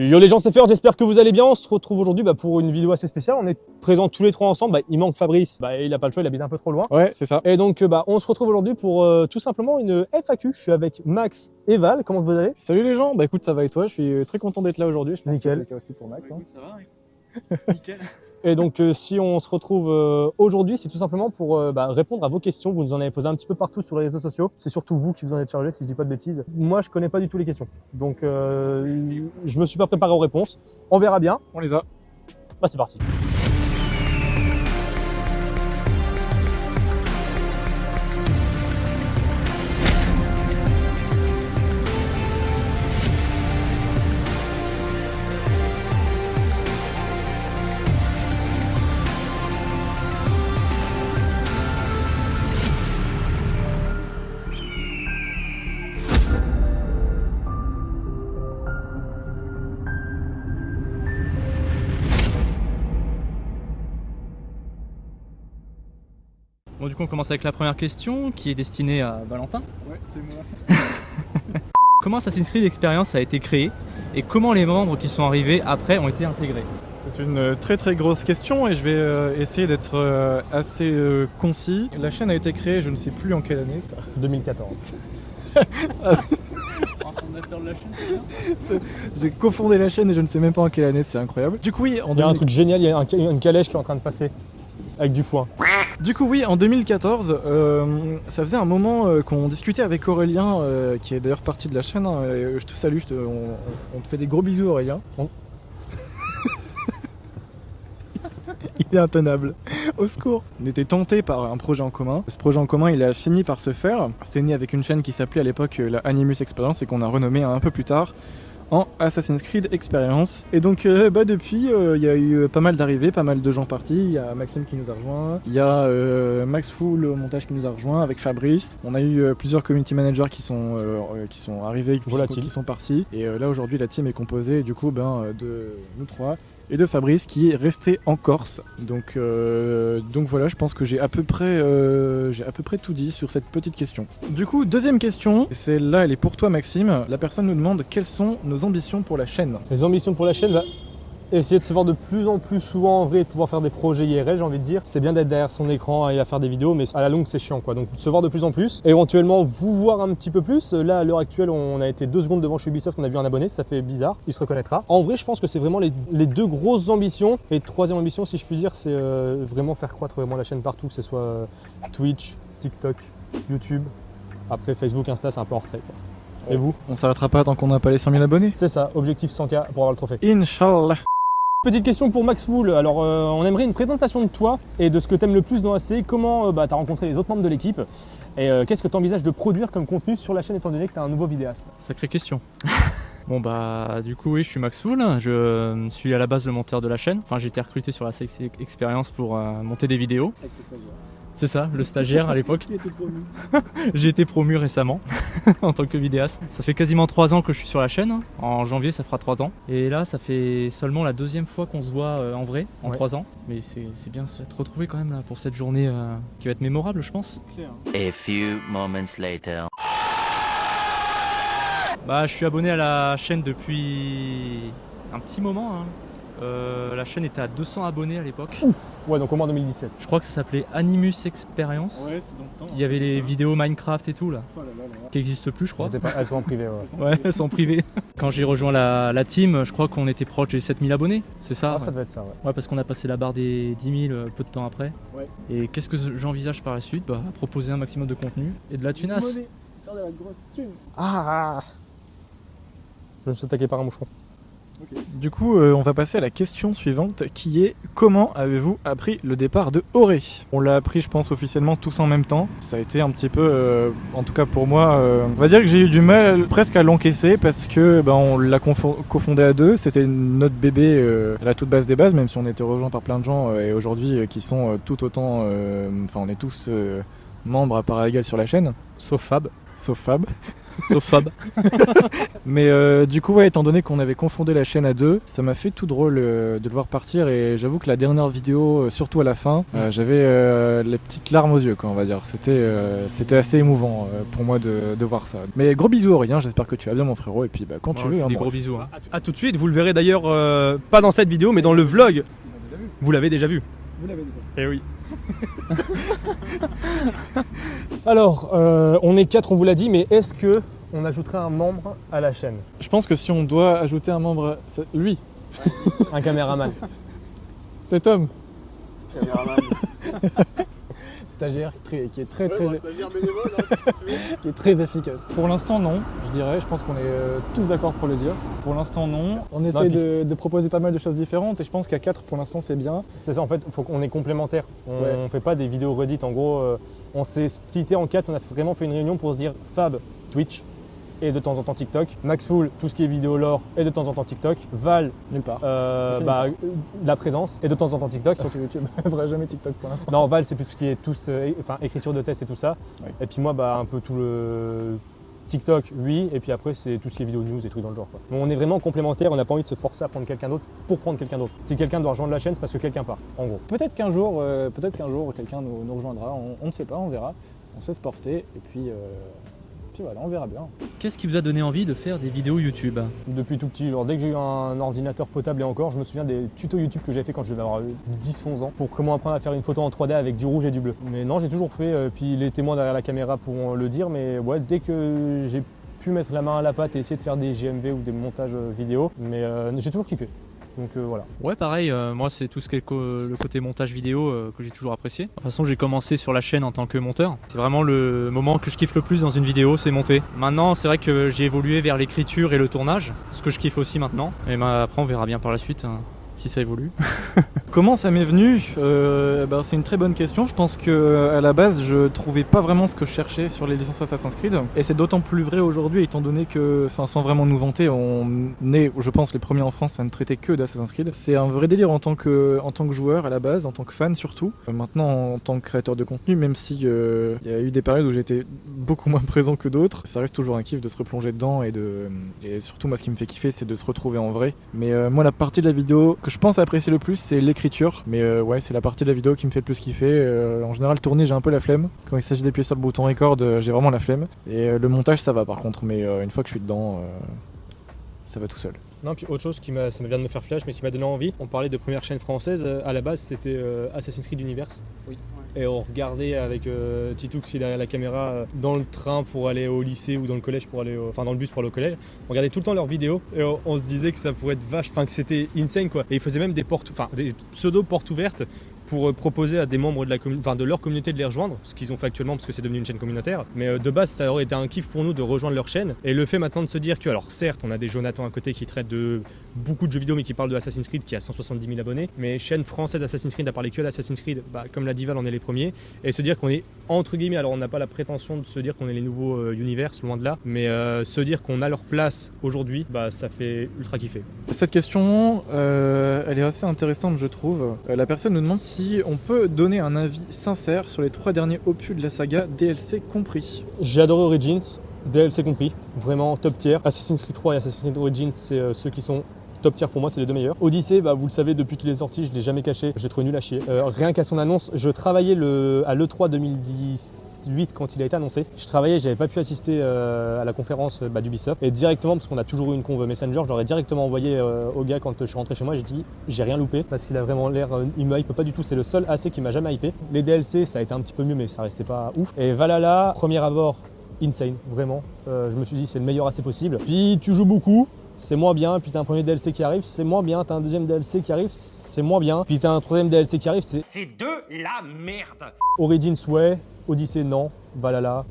Yo les gens, c'est Fer, j'espère que vous allez bien. On se retrouve aujourd'hui bah, pour une vidéo assez spéciale. On est présents tous les trois ensemble. Bah, il manque Fabrice, bah, il a pas le choix, il habite un peu trop loin. Ouais, c'est ça. Et donc bah, on se retrouve aujourd'hui pour euh, tout simplement une FAQ. Je suis avec Max et Val. Comment vous allez? Salut les gens, bah écoute, ça va et toi? Je suis très content d'être là aujourd'hui. Nickel. que c'est le cas aussi pour Max. hein. Ça va Nickel. Et donc euh, si on se retrouve euh, aujourd'hui, c'est tout simplement pour euh, bah, répondre à vos questions. Vous nous en avez posé un petit peu partout sur les réseaux sociaux. C'est surtout vous qui vous en êtes chargé, si je dis pas de bêtises. Moi, je connais pas du tout les questions. Donc euh, je me suis pas préparé aux réponses. On verra bien. On les a. Bah c'est parti. Bon, du coup, on commence avec la première question qui est destinée à Valentin. Ouais, c'est moi. Comment Assassin's Creed Experience a été créé et comment les membres qui sont arrivés après ont été intégrés? C'est une euh, très très grosse question et je vais euh, essayer d'être euh, assez euh, concis. La chaîne a été créée, je ne sais plus en quelle année ça. 2014. fondateur de la chaîne, J'ai cofondé la chaîne et je ne sais même pas en quelle année, c'est incroyable. Du coup oui, en Il y a un 2000 truc génial, il y a un- une calèche qui est en train de passer avec du foin. Du coup, oui, en 2014, euh, ça faisait un moment euh, qu'on discutait avec Aurélien, euh, qui est d'ailleurs parti de la chaîne. hein, et je te salue, je te- on, on te fait des gros bisous, Aurélien. On- il est intenable. Au secours. On était tenté par un projet en commun. Ce projet en commun, il a fini par se faire. C'était né avec une chaîne qui s'appelait à l'époque euh, la Animus Experience et qu'on a renommée un peu plus tard en Assassin's Creed Experience. Et donc euh, bah, depuis, euh, il y a eu pas mal d'arrivées, pas mal de gens partis. Il y a Maxime qui nous a rejoint, il y a euh, Max Full au montage qui nous a rejoint avec Fabrice. On a eu plusieurs community managers qui sont, qui sont arrivés, qui sont, Volatiles. qui sont partis. Et là aujourd'hui, la team est composée du coup ben, de nous trois et de Fabrice qui est resté en Corse. Donc, euh, donc voilà, je pense que j'ai à peu près, euh, à peu près tout dit sur cette petite question. Du coup, deuxième question, celle-là, elle est pour toi, Maxime. La personne nous demande quelles sont nos ambitions pour la chaîne. Les ambitions pour la chaîne, bah, essayer de se voir de plus en plus souvent en vrai et de pouvoir faire des projets IRL, j'ai envie de dire. C'est bien d'être derrière son écran et à faire des vidéos, mais à la longue, c'est chiant quoi. Donc, de se voir de plus en plus. Éventuellement, vous voir un petit peu plus. Là, à l'heure actuelle, on a été deux secondes devant chez Ubisoft, on a vu un abonné, ça fait bizarre. Il se reconnaîtra. En vrai, je pense que c'est vraiment les, les deux grosses ambitions. Et troisième ambition, si je puis dire, c'est euh, vraiment faire croître vraiment la chaîne partout, que ce soit euh, Twitch, TikTok, YouTube. Après, Facebook, Insta, c'est un peu en retrait. Quoi. Et vous? On s'arrêtera pas tant qu'on n'a pas les 100 000 abonnés. C'est ça, objectif 100K pour avoir le trophée. Inch'Allah. Petite question pour Max Wool. Alors, euh, on aimerait une présentation de toi et de ce que tu aimes le plus dans AC. Comment tu as rencontré les autres membres de l'équipe et euh, qu'est-ce que tu envisages de produire comme contenu sur la chaîne étant donné que tu es un nouveau vidéaste? Sacrée question. bon bah du coup oui je suis Max Soul, je euh, suis à la base le monteur de la chaîne. Enfin j'ai été recruté sur la Sex Experience pour euh, monter des vidéos. C'est ça, le stagiaire à l'époque. J'ai été promu récemment en tant que vidéaste. Ça fait quasiment 3 ans que je suis sur la chaîne. En janvier, ça fera 3 ans. Et là, ça fait seulement la deuxième fois qu'on se voit euh, en vrai, en Ouais. 3 ans. Mais c'est c'est bien de se retrouver quand même là pour cette journée euh, qui va être mémorable, je pense. A few moments later. Bah, je suis abonné à la chaîne depuis un petit moment. hein. Euh, la chaîne était à 200 abonnés à l'époque. Ouais, donc au moins 2017. Je crois que ça s'appelait Animus Experience. Ouais, c'est dans le temps. Il y avait les vidéos Minecraft et tout là, Oh là là là. qui n'existent plus, je crois. Pas, elles sont en privé. Ouais. Ouais, sans privé. Quand j'ai rejoint la, la team, je crois qu'on était proche des 7000 abonnés, c'est ça Ah, ouais. ça devait être ça, ouais. Ouais, parce qu'on a passé la barre des 10 000 euh, peu de temps après. Ouais. Et qu'est-ce que j'envisage par la suite? Bah, Proposer un maximum de contenu et de la tunasse. Faire de la grosse thune. Ah Je me suis attaqué par un Du coup, euh, on va passer à la question suivante qui est comment avez-vous appris le départ de Auré? On l'a appris, je pense, officiellement tous en même temps. Ça a été un petit peu, euh, en tout cas pour moi, euh, on va dire que j'ai eu du mal presque à l'encaisser parce que ben, on l'a cofondé à deux. C'était notre bébé à la toute base des bases, même si on était rejoint par plein de gens et aujourd'hui qui sont tout autant. Enfin, on est tous membres à part égale sur la chaîne. Sauf Fab. Sauf Fab. Sauf Fab. Mais euh, du coup, ouais, étant donné qu'on avait confondé la chaîne à deux, ça m'a fait tout drôle euh, de le voir partir. Et j'avoue que la dernière vidéo, euh, surtout à la fin, euh, j'avais euh, les petites larmes aux yeux, quoi, on va dire. C'était euh, c'était assez émouvant euh, pour moi de, de voir ça. Mais gros bisous, Aurélien. J'espère que tu vas bien, mon frérot. Et puis, bah, quand tu veux. hein, des gros bisous. hein. A tout de suite, vous le verrez d'ailleurs euh, pas dans cette vidéo, mais dans le vlog. Vous l'avez déjà vu. Eh oui. Alors, euh, on est quatre, on vous l'a dit, mais est-ce que on ajouterait un membre à la chaîne? Je pense que si on doit ajouter un membre, c'est lui, Un caméraman. Cet homme. Stagiaire qui est très, qui est très, très, qui est très efficace. Pour l'instant, non, je dirais. Je pense qu'on est euh, tous d'accord pour le dire. Pour l'instant, non. On essaie de, de proposer pas mal de choses différentes et je pense qu'à 4 pour l'instant, c'est bien. C'est ça, en fait, faut qu'on est complémentaires. On Ouais. ne fait pas des vidéos Reddit. En gros, euh, on s'est splitté en quatre. On a vraiment fait une réunion pour se dire Fab, Twitch et de temps en temps TikTok. Maxful, tout ce qui est vidéo lore et de temps en temps TikTok. Val, Nulle part. euh, bah, euh, la présence et de temps en temps TikTok. Sauf que YouTube fera jamais TikTok pour l'instant. Non, Val, c'est plus tout ce qui est tous, euh, enfin, écriture de test et tout ça. Et puis moi, bah, un peu tout le TikTok, oui. Et puis après, c'est tout ce qui est vidéo news et trucs dans le genre. quoi. On est vraiment complémentaires. On n'a pas envie de se forcer à prendre quelqu'un d'autre pour prendre quelqu'un d'autre. Si quelqu'un doit rejoindre la chaîne, c'est parce que quelqu'un part, en gros. Peut-être qu'un jour, euh, peut-être qu'un jour, quelqu'un nous, nous rejoindra. On, on ne sait pas, on verra. On se laisse porter et puis, euh, puis voilà, on verra bien. Qu'est-ce qui vous a donné envie de faire des vidéos YouTube? Depuis tout petit, genre dès que j'ai eu un ordinateur potable et encore, je me souviens des tutos YouTube que j'avais fait quand je devais avoir 10-11 ans pour comment apprendre à faire une photo en 3D avec du rouge et du bleu. Mais non, j'ai toujours fait, euh, puis les témoins derrière la caméra pourront le dire, mais ouais, dès que j'ai pu mettre la main à la pâte et essayer de faire des GMV ou des montages euh, vidéo, mais euh, j'ai toujours kiffé. Donc euh, voilà. Ouais, pareil, euh, moi c'est tout ce qui est le côté montage vidéo euh, que j'ai toujours apprécié. De toute façon, j'ai commencé sur la chaîne en tant que monteur. C'est vraiment le moment que je kiffe le plus dans une vidéo, c'est monter. Maintenant, c'est vrai que j'ai évolué vers l'écriture et le tournage, ce que je kiffe aussi maintenant. Et bah, après, on verra bien par la suite hein, si ça évolue. Comment ça m'est venu Euh, ben, C'est une très bonne question. Je pense que euh, à la base, je trouvais pas vraiment ce que je cherchais sur les licences Assassin's Creed. Et c'est d'autant plus vrai aujourd'hui, étant donné que, sans vraiment nous vanter, on est, je pense, les premiers en France à ne traiter que d'Assassin's Creed. C'est un vrai délire en tant que, joueur à la base, en tant que fan surtout. Euh, Maintenant, en tant que créateur de contenu, même si il y a eu des périodes où j'étais beaucoup moins présent que d'autres, ça reste toujours un kiff de se replonger dedans et de, surtout moi, ce qui me fait kiffer, c'est de se retrouver en vrai. Mais moi, la partie de la vidéo que je pense apprécier le plus, c'est l'écriture. Mais euh, ouais, c'est la partie de la vidéo qui me fait le plus kiffer. Euh, en général, tourner, j'ai un peu la flemme. Quand il s'agit d'appuyer sur le bouton record, euh, j'ai vraiment la flemme. Et euh, le montage, ça va par contre. Mais euh, une fois que je suis dedans, euh, ça va tout seul. Non, puis autre chose qui m'a, ça me vient de me faire flash, mais qui m'a donné envie. On parlait de première chaîne française. À la base, c'était euh, Assassin's Creed Universe. Et on regardait avec euh, qui est derrière la caméra euh, dans le train pour aller au lycée ou dans le collège pour aller, au- enfin dans le bus pour aller au collège. On regardait tout le temps leurs vidéos et on, on se disait que ça pourrait être vache, enfin que c'était insane quoi. Et ils faisaient même des portes, enfin des pseudo portes ouvertes pour euh, proposer à des membres de, leur communauté de les rejoindre, ce qu'ils ont fait actuellement parce que c'est devenu une chaîne communautaire. Mais euh, de base, ça aurait été un kiff pour nous de rejoindre leur chaîne. Et le fait maintenant de se dire que, alors certes, on a des Jonathan à côté qui traitent de beaucoup de jeux vidéo mais qui parlent de Assassin's Creed qui a 170 000 abonnés, mais chaîne française Assassin's Creed à parler que d'Assassin's Creed, bah, comme l'a dit Val, on est les premiers. Et se dire qu'on est entre guillemets, alors on n'a pas la prétention de se dire qu'on est les nouveaux euh, univers, loin de là, mais se dire qu'on a leur place aujourd'hui, bah ça fait ultra kiffer. Cette question, elle est assez intéressante, je trouve. La personne nous demande on peut donner un avis sincère sur les trois derniers opus de la saga, DLC compris. J'ai adoré Origins, DLC compris, vraiment top tier. Assassin's Creed 3 et Assassin's Creed Origins, c'est euh, ceux qui sont top tier pour moi, c'est les deux meilleurs. Odyssey, bah, vous le savez, depuis qu'il est sorti, je ne l'ai jamais caché, j'ai trouvé nul à chier. Euh, rien qu'à son annonce, je travaillais le, à l'E3 2018 quand il a été annoncé. Je travaillais, j'avais pas pu assister euh, à la conférence bah, d'Ubisoft. Et directement, parce qu'on a toujours eu une conve Messenger, je l'aurais directement envoyé euh, au gars quand je suis rentré chez moi. J'ai dit, j'ai rien loupé parce qu'il a vraiment l'air, euh, il me hype pas du tout. C'est le seul AC qui m'a jamais hypé. Les DLC, ça a été un petit peu mieux, mais ça restait pas ouf. Et Valhalla, premier abord, insane, vraiment. Euh, je me suis dit, c'est le meilleur AC possible. Puis tu joues beaucoup, c'est moins bien. Puis t'as un premier DLC qui arrive, c'est moins bien. T'as un deuxième DLC qui arrive, c'est moins bien. Puis t'as un troisième DLC qui arrive, c'est C'est de la merde Origins, ouais. Odyssey, non. Valhalla.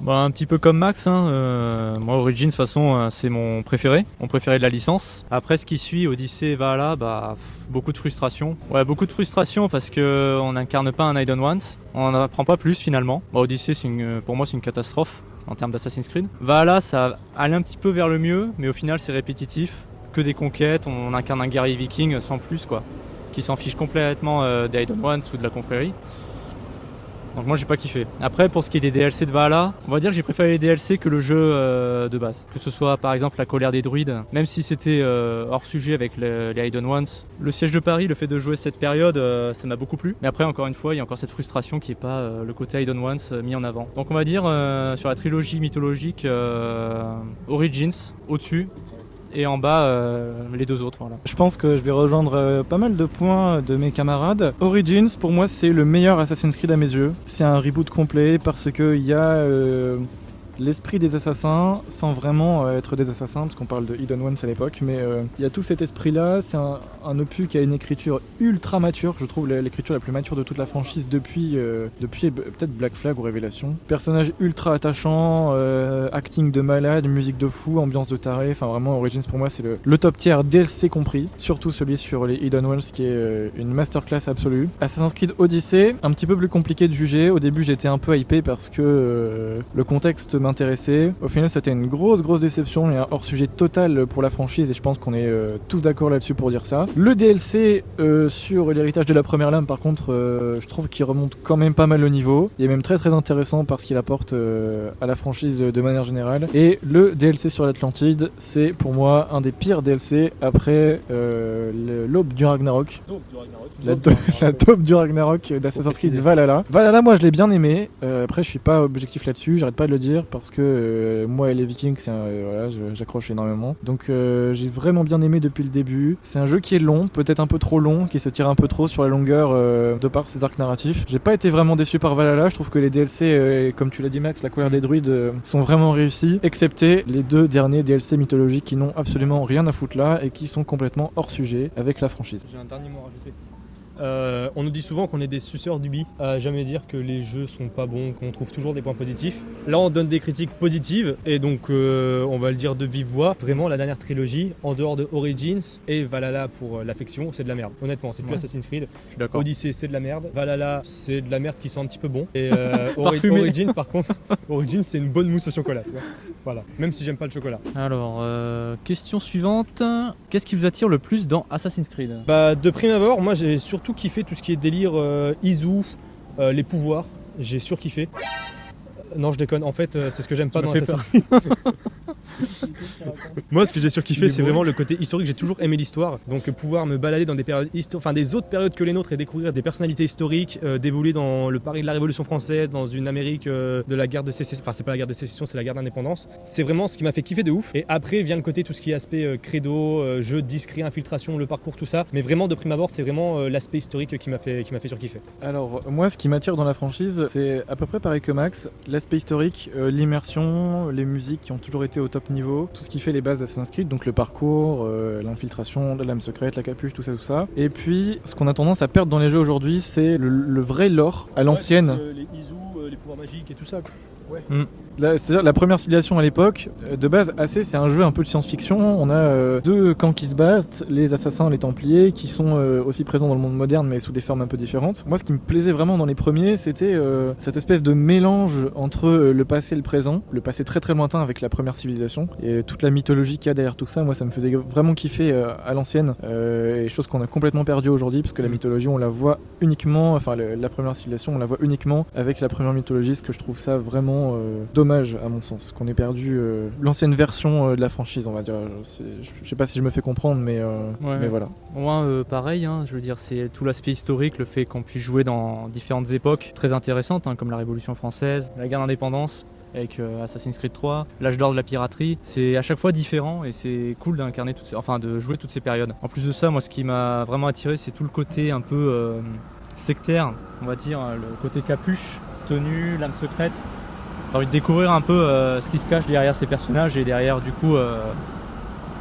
Bah, un petit peu comme Max, hein, euh, moi Origins de toute façon euh, c'est mon préféré, mon préféré de la licence. Après ce qui suit, Odyssey et Valhalla, bah, beaucoup de frustration. Ouais, beaucoup de frustration parce que on n'incarne pas un Idon Once, on n'en apprend pas plus finalement. Bah, Odyssey une, pour moi c'est une catastrophe en termes d'Assassin's Creed. Valhalla ça allait un petit peu vers le mieux, mais au final c'est répétitif, que des conquêtes, on incarne un guerrier viking sans plus quoi, qui s'en fiche complètement euh, des Idon Ones ou de la confrérie. Donc moi j'ai pas kiffé. Après pour ce qui est des DLC de Valhalla, on va dire que j'ai préféré les DLC que le jeu euh, de base. Que ce soit par exemple la colère des druides, même si c'était euh, hors sujet avec le- les Hidden Ones. Le siège de Paris, le fait de jouer cette période, euh, ça m'a beaucoup plu. Mais après encore une fois, il y a encore cette frustration qui est pas le côté Hidden Ones mis en avant. Donc on va dire sur la trilogie mythologique Origins au-dessus et en bas euh, les deux autres. Je pense que je vais rejoindre euh, pas mal de points de mes camarades. Origins, pour moi, c'est le meilleur Assassin's Creed à mes yeux. C'est un reboot complet parce qu'il y a euh, l'esprit des assassins sans vraiment euh, être des assassins, parce qu'on parle de Hidden Ones à l'époque, mais euh, il y a tout cet esprit-là. C'est un, opus qui a une écriture ultra mature. Je trouve l'écriture la plus mature de toute la franchise depuis, euh, depuis peut-être Black Flag ou Révélation. Personnage ultra attachant, acting de malade, musique de fou, ambiance de taré. Enfin, vraiment, Origins pour moi, c'est le, le top tier DLC compris. Surtout celui sur les Hidden Wells qui est une masterclass absolue. Assassin's Creed Odyssey, un petit peu plus compliqué de juger. Au début, j'étais un peu hypé parce que le contexte Au final, c'était une grosse, grosse déception et un hors-sujet total pour la franchise et je pense qu'on est euh, tous d'accord là-dessus pour dire ça. Le DLC euh, sur l'héritage de la première lame, par contre, euh, je trouve qu'il remonte quand même pas mal le niveau. Il est même très très intéressant parce qu'il apporte à la franchise de manière générale. Et le DLC sur l'Atlantide, c'est pour moi un des pires DLC après l'aube du Ragnarok. La, do- la taupe du Ragnarok d'Assassin's Creed Valhalla. Valhalla, moi je l'ai bien aimé. Euh, après, je suis pas objectif là-dessus, j'arrête pas de le dire parce que euh, moi et les Vikings, euh, j'accroche énormément. Donc euh, j'ai vraiment bien aimé depuis le début. C'est un jeu qui est long, peut-être un peu trop long, qui se tire un peu trop sur la longueur de par ses arcs narratifs. J'ai pas été vraiment déçu par Valhalla. Je trouve que les DLC, comme tu l'as dit Max, la colère des druides, sont vraiment réussis, excepté les deux derniers DLC mythologiques qui n'ont absolument rien à foutre là et qui sont complètement hors sujet avec la franchise. J'ai un dernier mot à rajouter. Euh, on nous dit souvent qu'on est des suceurs du bi, à jamais dire que les jeux sont pas bons, qu'on trouve toujours des points positifs. Là, on donne des critiques positives, et donc euh, on va le dire de vive voix. Vraiment, la dernière trilogie, en dehors de Origins et Valhalla pour euh, l'affection, c'est de la merde. Honnêtement, c'est plus Ouais. Assassin's Creed. Odyssey, c'est de la merde. Valhalla, c'est de la merde qui sent un petit peu bon. Et euh, Ori-. Origins, par contre, Origins, c'est une bonne mousse au chocolat. Tu vois voilà. Même si j'aime pas le chocolat. Alors, euh, question suivante. Qu'est-ce qui vous attire le plus dans Assassin's Creed? Bah, de prime abord, moi j'ai surtout kiffé tout ce qui est délire euh, Izu, euh, les pouvoirs. J'ai surkiffé. Non, je déconne. En fait, euh, c'est ce que j'aime pas dans Assassin's Creed. Moi, ce que j'ai surkiffé, c'est vraiment le côté historique. J'ai toujours aimé l'histoire. Donc, pouvoir me balader dans des périodes enfin des autres périodes que les nôtres et découvrir des personnalités historiques, euh, d'évoluer dans le Paris de la Révolution française, dans une Amérique euh, de la guerre de sécession. Enfin, c'est pas la guerre de sécession, c'est la guerre d'indépendance. C'est vraiment ce qui m'a fait kiffer de ouf. Et après vient le côté tout ce qui est aspect euh, credo, euh, jeu discret, infiltration, le parcours, tout ça. Mais vraiment, de prime abord, c'est vraiment l'aspect historique qui m'a fait, qui m'a fait surkiffer. Alors, moi, ce qui m'attire dans la franchise, c'est à peu près pareil que Max. L'aspect historique, l'immersion, les musiques qui ont toujours été au top niveau, tout ce qui fait les bases d'Assassin's Creed, donc le parcours, euh, l'infiltration, la lame secrète, la capuche, tout ça, tout ça. Et puis, ce qu'on a tendance à perdre dans les jeux aujourd'hui, c'est le, le vrai lore à l'ancienne. les Izu, les pouvoirs magiques et tout ça. La- C'est-à-dire la première civilisation à l'époque, euh, de base, assez, c'est un jeu un peu de science-fiction. On a euh, deux camps qui se battent, les assassins, les templiers, qui sont euh, aussi présents dans le monde moderne, mais sous des formes un peu différentes. Moi, ce qui me plaisait vraiment dans les premiers, c'était euh, cette espèce de mélange entre le passé et le présent, le passé très très lointain avec la première civilisation, et toute la mythologie qu'il y a derrière tout ça. Moi, ça me faisait vraiment kiffer à l'ancienne, et chose qu'on a complètement perdue aujourd'hui, parce que la mythologie, on la voit uniquement, enfin, le- la première civilisation, on la voit uniquement avec la première mythologie, ce que je trouve ça vraiment euh, dommage à mon sens, qu'on ait perdu euh, l'ancienne version euh, de la franchise, on va dire. Je, sais pas si je me fais comprendre, mais, euh, Ouais. mais voilà. Moi, euh, pareil, hein, je veux dire, c'est tout l'aspect historique, le fait qu'on puisse jouer dans différentes époques très intéressantes, hein, comme la Révolution française, la guerre d'indépendance avec Assassin's Creed 3, l'âge d'or de la piraterie. C'est à chaque fois différent et c'est cool d'incarner toutes ces, enfin de jouer toutes ces périodes. En plus de ça, moi, ce qui m'a vraiment attiré, c'est tout le côté un peu euh, sectaire, on va dire, le côté capuche, tenue, lame secrète. T'as envie de découvrir un peu euh, ce qui se cache derrière ces personnages et derrière du coup euh,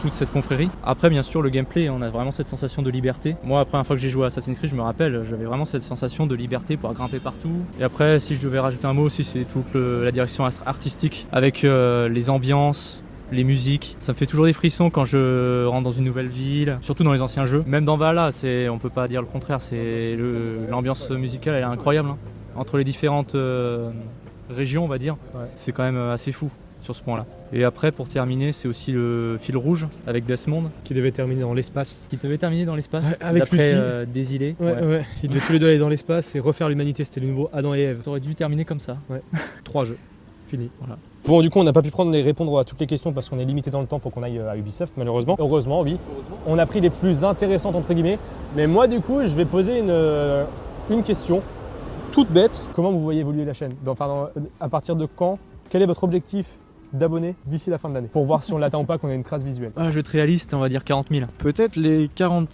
toute cette confrérie. Après, bien sûr, le gameplay, on a vraiment cette sensation de liberté. Moi, la première fois que j'ai joué à Assassin's Creed, je me rappelle, j'avais vraiment cette sensation de liberté pour grimper partout. Et après, si je devais rajouter un mot aussi, c'est toute la direction artistique avec euh, les ambiances. Les musiques, ça me fait toujours des frissons quand je rentre dans une nouvelle ville, surtout dans les anciens jeux. Même dans Valhalla, c'est, on peut pas dire le contraire. L'ambiance musicale, elle est incroyable. hein. Entre les différentes régions, on va dire, Ouais. c'est quand même euh, assez fou. sur ce point-là. Et après, pour terminer, c'est aussi le fil rouge avec Desmond, Qui devait terminer dans l'espace. qui devait terminer dans l'espace. Ouais, avec Lucie. euh, Désilé. Ouais, ouais. Ils devaient tous les deux aller dans l'espace et refaire l'humanité. C'était le nouveau Adam et Ève. T'aurais dû terminer comme ça. Trois jeux. Fini. Voilà. Bon, du coup, on n'a pas pu prendre et répondre à toutes les questions parce qu'on est limité dans le temps. Faut qu'on aille euh, à Ubisoft, malheureusement. Heureusement, oui. On a pris les plus intéressantes entre guillemets. Mais moi, du coup, je vais poser une, euh, une question toute bête. Comment vous voyez évoluer la chaîne Dans- Enfin, dans- à partir de quand Quel est votre objectif d'abonnés d'ici la fin de l'année Pour voir si on l'atteint ou pas, qu'on a une trace visuelle. Ah, je vais être réaliste, on va dire 40 000. Peut-être les 40,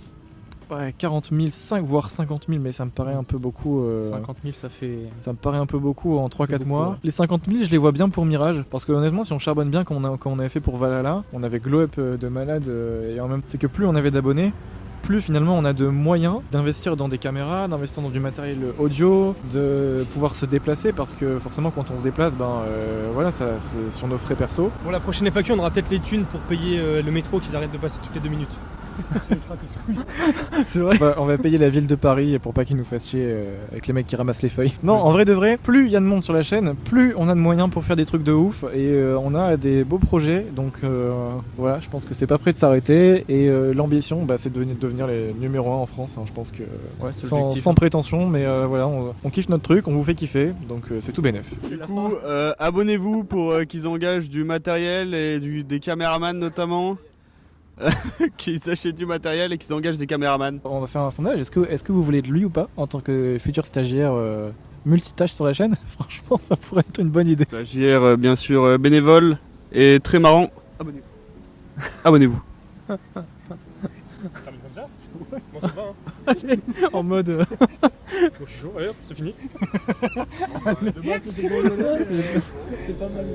ouais, 40 000, 5 voire 50 000, mais ça me paraît un peu beaucoup. euh, 50 000, ça fait. Ça me paraît un peu beaucoup en 3-4 beaucoup, mois. ouais. Les 50 000, je les vois bien pour Mirage. Parce que honnêtement, si on charbonne bien comme on, a- comme on avait fait pour Valhalla, on avait glow up euh, de malade. euh, et en même c'est que plus on avait d'abonnés, plus finalement on a de moyens d'investir dans des caméras, d'investir dans du matériel audio, de pouvoir se déplacer. Parce que forcément, quand on se déplace, ben euh, voilà, ça, c'est sur nos frais perso. Pour la prochaine FAQ, on aura peut-être les thunes pour payer euh, le métro qu'ils arrêtent de passer toutes les deux minutes. C'est vrai. on va payer la ville de Paris pour pas qu'ils nous fassent chier euh, avec les mecs qui ramassent les feuilles. Non, en vrai de vrai, plus il y a de monde sur la chaîne, plus on a de moyens pour faire des trucs de ouf et euh, on a des beaux projets. Donc euh, voilà, je pense que c'est pas prêt de s'arrêter et euh, l'ambition, bah, c'est de devenir, les numéro 1 en France. hein. je pense que Ouais, sans, prétention, mais euh, voilà, on, on kiffe notre truc, on vous fait kiffer, donc euh, c'est tout bénef. Du coup, euh, abonnez-vous pour euh, qu'ils engagent du matériel et du, des caméramans notamment. qu'ils achètent du matériel et qu'ils engagent des caméramans. On va faire un sondage. Est-ce que, est-ce que vous voulez de lui ou pas en tant que futur stagiaire euh, multitâche sur la chaîne? Franchement, ça pourrait être une bonne idée. Stagiaire, euh, bien sûr, euh, bénévole et très marrant. Abonnez-vous. Abonnez-vous. Termine comme ça Bon, ça va, hein en mode. euh, Bon, je suis chaud, allez hop, c'est fini. c'était bon, c'est pas mal.